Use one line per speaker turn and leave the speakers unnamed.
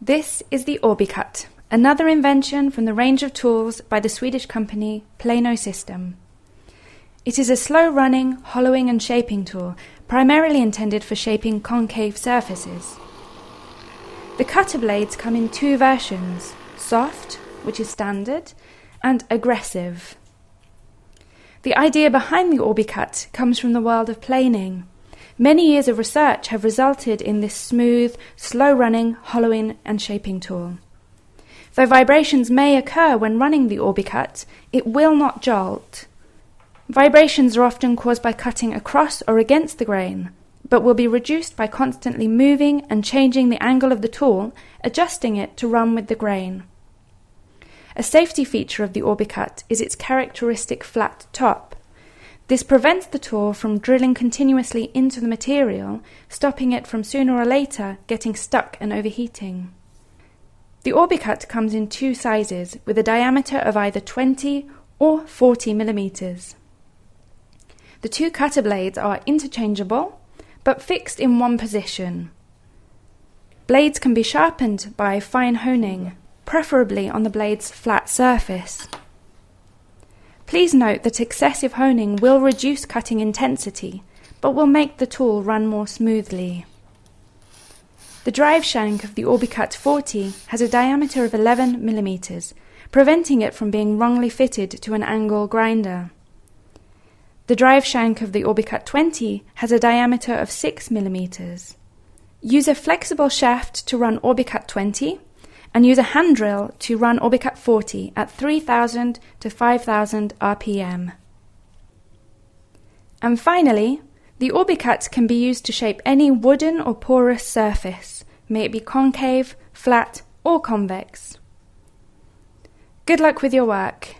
This is the Orbicut, another invention from the range of tools by the Swedish company Plano System. It is a slow-running, hollowing and shaping tool, primarily intended for shaping concave surfaces. The cutter blades come in two versions, soft, which is standard, and aggressive. The idea behind the Orbicut comes from the world of planing. Many years of research have resulted in this smooth, slow-running, hollowing and shaping tool. Though vibrations may occur when running the Orbicut, it will not jolt. Vibrations are often caused by cutting across or against the grain, but will be reduced by constantly moving and changing the angle of the tool, adjusting it to run with the grain. A safety feature of the Orbicut is its characteristic flat top. This prevents the tool from drilling continuously into the material, stopping it from sooner or later getting stuck and overheating. The Orbicut comes in two sizes with a diameter of either 20 or 40 millimeters. The two cutter blades are interchangeable but fixed in one position. Blades can be sharpened by fine honing, preferably on the blade's flat surface. Please note that excessive honing will reduce cutting intensity, but will make the tool run more smoothly. The drive shank of the Orbicut 40 has a diameter of 11 mm, preventing it from being wrongly fitted to an angle grinder. The drive shank of the Orbicut 20 has a diameter of 6 mm. Use a flexible shaft to run Orbicut 20 and use a hand drill to run Orbicut 40 at 3000 to 5000 RPM. And finally, the Orbicut can be used to shape any wooden or porous surface, may it be concave, flat, or convex. Good luck with your work.